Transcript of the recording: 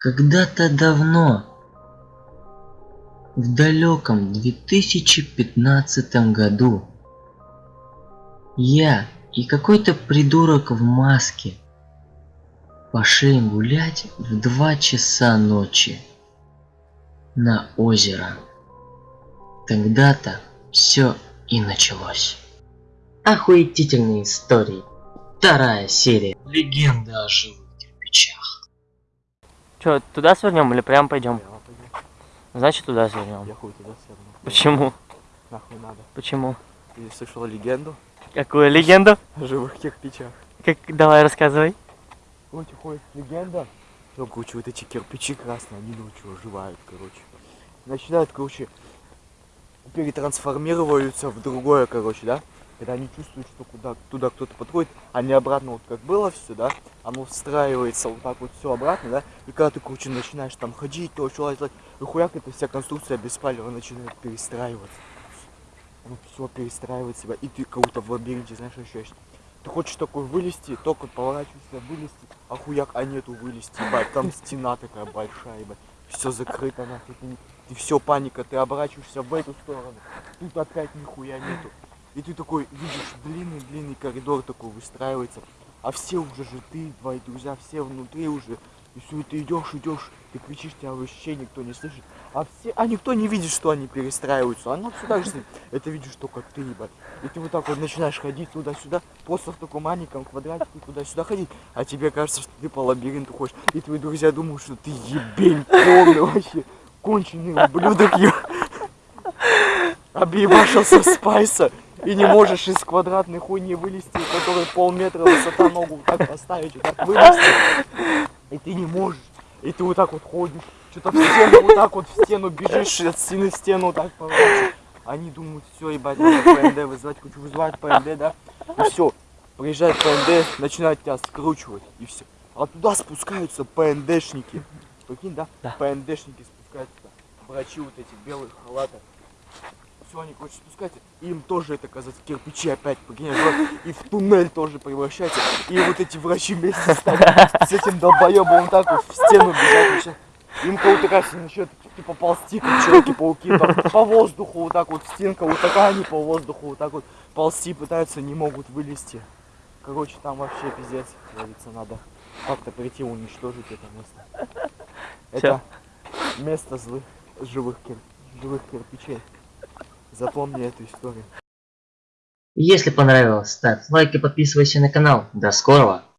Когда-то давно, в далеком 2015 году, я и какой-то придурок в маске пошли гулять в два часа ночи на озеро. Тогда-то все и началось. Охуетительные истории. Вторая серия. Легенда о живых кирпичах. Че, туда свернем или прям пойдем? Значит, туда свернем. Я хуй туда сверну. Почему? Нахуй надо. Почему? Ты слышал легенду Какую легенду? о живых кирпичах? Как, давай рассказывай. Короче, ходит легенда. Ну, короче, вот эти кирпичи красные, они ночью оживают, короче. Начинают, короче, перетрансформируются в другое, короче, да? Когда они чувствуют, что куда, туда кто-то подходит, они обратно, вот как было все, да, оно встраивается вот так вот все обратно, да, и когда ты, короче, начинаешь там ходить, то, что лазить, и хуяк, эта вся конструкция без палева начинает перестраиваться. Ну, все перестраивает себя, и ты будто в лабиринте, знаешь, ощущаешь. Ты хочешь такой вылезти, только поворачиваешься, вылезти, а хуяк, а нету вылезти, ебать, там стена такая большая, ебать, все закрыто, нахуй, ты, ты все, паника, ты оборачиваешься в эту сторону, тут опять нихуя нету. И ты такой видишь длинный-длинный коридор такой выстраивается, а все уже же ты, твои друзья, все внутри уже. И все, ты идешь, идешь, ты кричишь, тебя вообще никто не слышит. А все, а никто не видит, что они перестраиваются. Оно все так же, это видишь только ты, ебать. И ты вот так вот начинаешь ходить туда-сюда, просто в таком маленьком квадратике туда-сюда ходить, а тебе кажется, что ты по лабиринту ходишь. И твои друзья думают, что ты ебень полный вообще, конченый ублюдок, ё. Объебашился спайса и не можешь из квадратной хуйни вылезти, у которой полметра высота ногу вот так поставить, вот так вылезти. И ты не можешь. И ты вот так вот ходишь, что-то в стену, вот так вот в стену бежишь, от стены в стену вот так поворачиваешь. Они думают, все, ебать, надо ПНД вызывать, хочу вызывать ПНД, да? И все, приезжает ПНД, начинает тебя скручивать, и все. А туда спускаются ПНДшники. Прикинь, да? Да. ПНДшники спускаются, врачи вот эти белых халатах. Все, они, короче, спускаются, и им тоже это, казаться, кирпичи опять, вот, и в туннель тоже превращается. И вот эти врачи вместе с, этим долбоебом так вот в стену бежать начинают. Им кого-то кажется, начнет типа ползти, как человеки-пауки, по воздуху вот так вот, стенка вот такая, они по воздуху вот так вот ползти пытаются, не могут вылезти. Короче, там вообще пиздец, говорится, надо как-то прийти уничтожить это место. Это место злых, живых, кир, живых кирпичей. Запомни эту историю. Если понравилось, ставь лайк и подписывайся на канал. До скорого!